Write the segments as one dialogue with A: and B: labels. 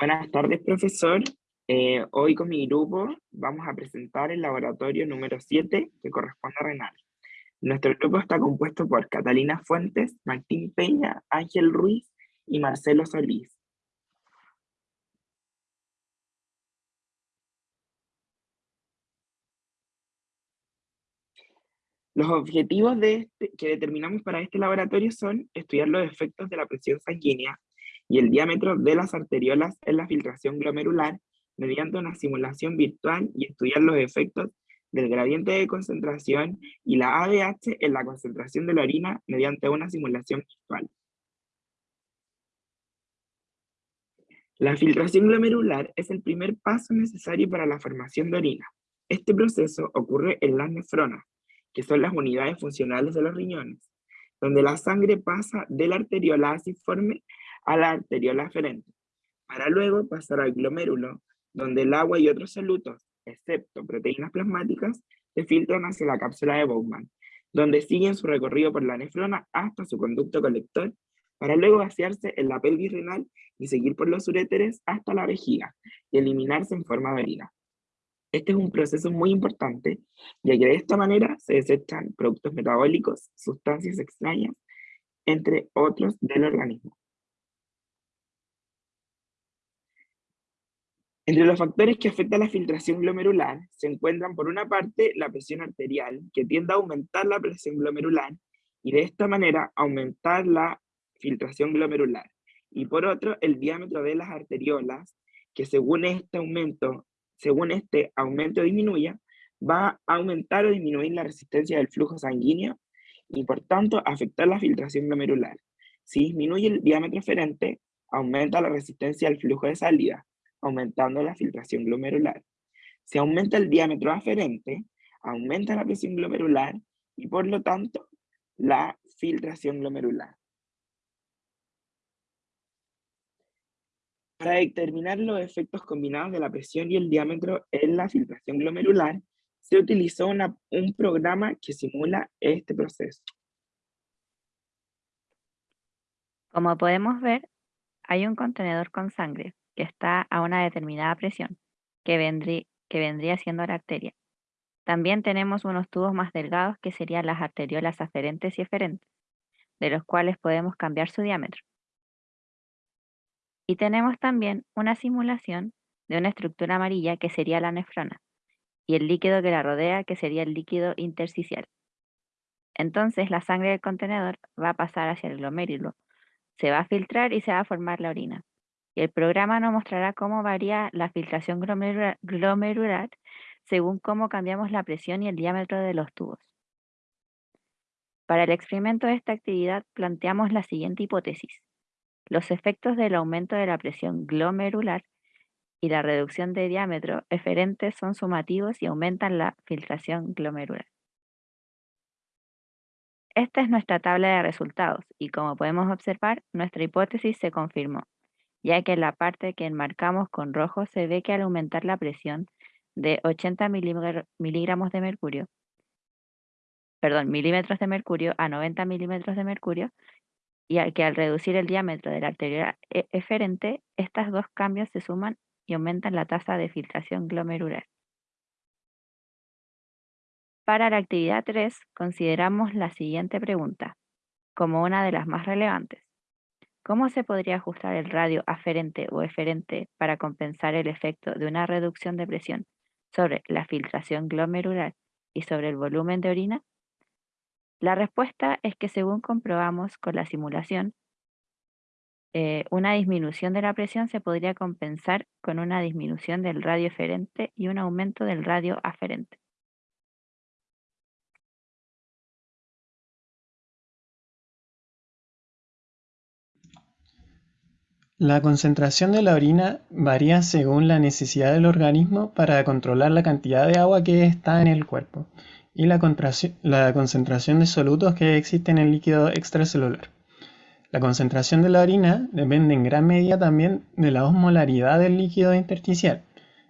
A: Buenas tardes, profesor. Eh, hoy con mi grupo vamos a presentar el laboratorio número 7 que corresponde a renal. Nuestro grupo está compuesto por Catalina Fuentes, Martín Peña, Ángel Ruiz y Marcelo Solís. Los objetivos este, que determinamos para este laboratorio son estudiar los efectos de la presión sanguínea y el diámetro de las arteriolas en la filtración glomerular mediante una simulación virtual y estudiar los efectos del gradiente de concentración y la ADH en la concentración de la orina mediante una simulación virtual. La filtración glomerular es el primer paso necesario para la formación de orina. Este proceso ocurre en las nefronas, que son las unidades funcionales de los riñones, donde la sangre pasa de la arteriola asiforme a la arteriola aferente, para luego pasar al glomérulo, donde el agua y otros solutos, excepto proteínas plasmáticas, se filtran hacia la cápsula de Bowman, donde siguen su recorrido por la nefrona hasta su conducto colector, para luego vaciarse en la pelvis renal y seguir por los uréteres hasta la vejiga, y eliminarse en forma de orina. Este es un proceso muy importante, ya que de esta manera se desechan productos metabólicos, sustancias extrañas, entre otros del organismo. Entre los factores que afectan la filtración glomerular se encuentran por una parte la presión arterial, que tiende a aumentar la presión glomerular y de esta manera aumentar la filtración glomerular. Y por otro, el diámetro de las arteriolas, que según este aumento, según este aumento disminuya, va a aumentar o disminuir la resistencia del flujo sanguíneo y por tanto afectar la filtración glomerular. Si disminuye el diámetro aferente, aumenta la resistencia al flujo de salida, aumentando la filtración glomerular. Si aumenta el diámetro aferente, aumenta la presión glomerular y por lo tanto la filtración glomerular. Para determinar los efectos combinados de la presión y el diámetro en la filtración glomerular, se utilizó un programa que simula este proceso.
B: Como podemos ver, hay un contenedor con sangre, que está a una determinada presión, que, que vendría siendo la arteria. También tenemos unos tubos más delgados que serían las arteriolas aferentes y eferentes, de los cuales podemos cambiar su diámetro. Y tenemos también una simulación de una estructura amarilla que sería la nefrona, y el líquido que la rodea que sería el líquido intersticial. Entonces la sangre del contenedor va a pasar hacia el glomérulo, se va a filtrar y se va a formar la orina el programa nos mostrará cómo varía la filtración glomerular, según cómo cambiamos la presión y el diámetro de los tubos. Para el experimento de esta actividad planteamos la siguiente hipótesis. Los efectos del aumento de la presión glomerular y la reducción de diámetro eferentes son sumativos y aumentan la filtración glomerular. Esta es nuestra tabla de resultados y como podemos observar, nuestra hipótesis se confirmó ya que en la parte que enmarcamos con rojo se ve que al aumentar la presión de 80 miligramos de mercurio, perdón, milímetros de mercurio a 90 milímetros de mercurio, y que al reducir el diámetro de la arteria e-, eferente, estos dos cambios se suman y aumentan la tasa de filtración glomerular. Para la actividad 3, consideramos la siguiente pregunta, como una de las más relevantes. ¿Cómo se podría ajustar el radio aferente o eferente para compensar el efecto de una reducción de presión sobre la filtración glomerular y sobre el volumen de orina? La respuesta es que según comprobamos con la simulación, eh, una disminución de la presión se podría compensar con una disminución del radio eferente y un aumento del radio aferente.
C: La concentración de la orina varía según la necesidad del organismo para controlar la cantidad de agua que está en el cuerpo y la, concentración de solutos que existe en el líquido extracelular. La concentración de la orina depende en gran medida también de la osmolaridad del líquido intersticial,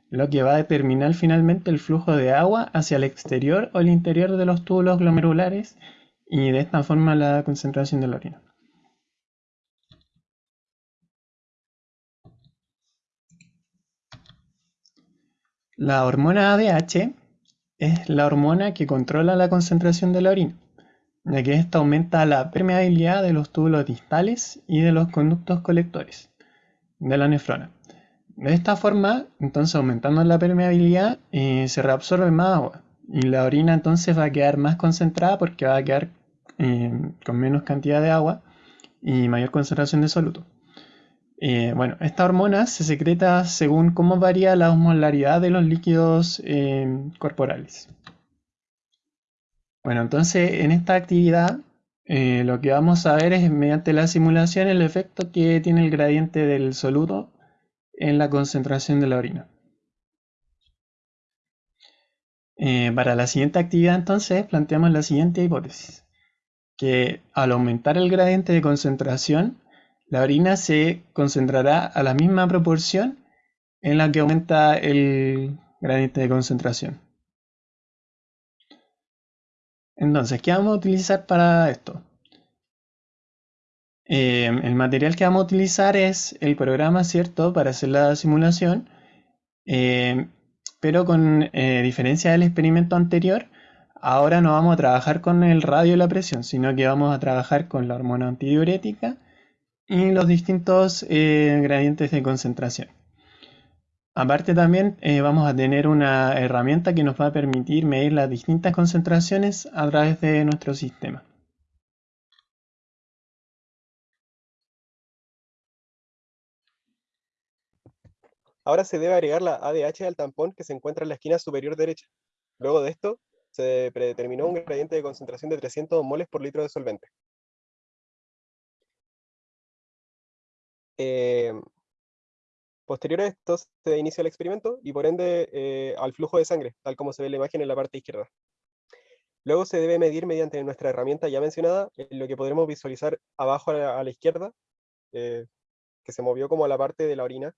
C: lo que va a determinar finalmente el flujo de agua hacia el exterior o el interior de los túbulos glomerulares y de esta forma la concentración de la orina. La hormona ADH es la hormona que controla la concentración de la orina, ya que esta aumenta la permeabilidad de los túbulos distales y de los conductos colectores de la nefrona. De esta forma, entonces aumentando la permeabilidad, eh, se reabsorbe más agua y la orina entonces va a quedar más concentrada porque va a quedar eh, con menos cantidad de agua y mayor concentración de soluto. Eh, bueno, esta hormona se secreta según cómo varía la osmolaridad de los líquidos corporales. Bueno, entonces en esta actividad lo que vamos a ver es mediante la simulación el efecto que tiene el gradiente del soluto en la concentración de la orina. Eh, para la siguiente actividad entonces planteamos la siguiente hipótesis, que al aumentar el gradiente de concentración, la orina se concentrará a la misma proporción en la que aumenta el gradiente de concentración. Entonces, ¿qué vamos a utilizar para esto? Eh, el material que vamos a utilizar es el programa, ¿cierto? Para hacer la simulación. Eh, pero con eh, diferencia del experimento anterior, ahora no vamos a trabajar con el radio y la presión, sino que vamos a trabajar con la hormona antidiurética y los distintos gradientes de concentración. Aparte también vamos a tener una herramienta que nos va a permitir medir las distintas concentraciones a través de nuestro sistema.
D: Ahora se debe agregar la ADH al tampón que se encuentra en la esquina superior derecha. Luego de esto, se predeterminó un gradiente de concentración de 300 moles por litro de solvente. Eh, posterior a esto, se inicia el experimento y por ende eh, al flujo de sangre, tal como se ve en la imagen en la parte izquierda. Luego se debe medir mediante nuestra herramienta ya mencionada, lo que podremos visualizar abajo a la, izquierda, eh, que se movió como a la parte de la orina,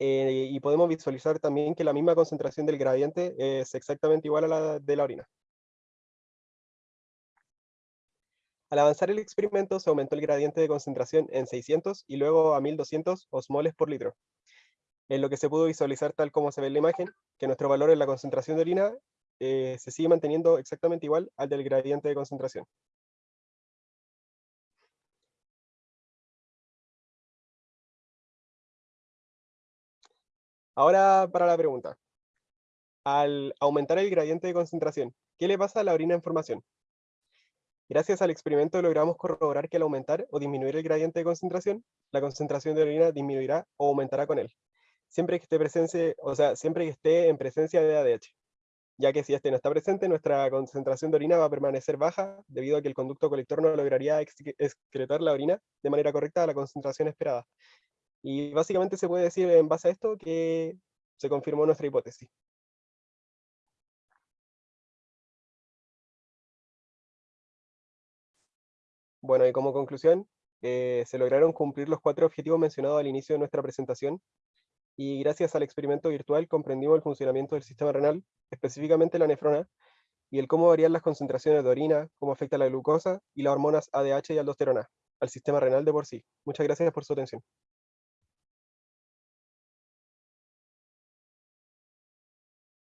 D: y podemos visualizar también que la misma concentración del gradiente es exactamente igual a la de la orina. Al avanzar el experimento se aumentó el gradiente de concentración en 600 y luego a 1200 osmoles por litro. En lo que se pudo visualizar tal como se ve en la imagen, que nuestro valor en la concentración de orina eh, se sigue manteniendo exactamente igual al del gradiente de concentración. Ahora para la pregunta. Al aumentar el gradiente de concentración, ¿qué le pasa a la orina en formación? Gracias al experimento logramos corroborar que al aumentar o disminuir el gradiente de concentración, la concentración de orina disminuirá o aumentará con él, siempre que esté, presente, o sea, siempre que esté en presencia de ADH, ya que si este no está presente, nuestra concentración de orina va a permanecer baja debido a que el conducto colector no lograría excretar la orina de manera correcta a la concentración esperada, y básicamente se puede decir en base a esto que se confirmó nuestra hipótesis. Bueno, y como conclusión, eh, se lograron cumplir los cuatro objetivos mencionados al inicio de nuestra presentación, y gracias al experimento virtual comprendimos el funcionamiento del sistema renal, específicamente la nefrona, y el cómo varían las concentraciones de orina, cómo afecta la glucosa y las hormonas ADH y aldosterona al sistema renal de por sí. Muchas gracias por su atención.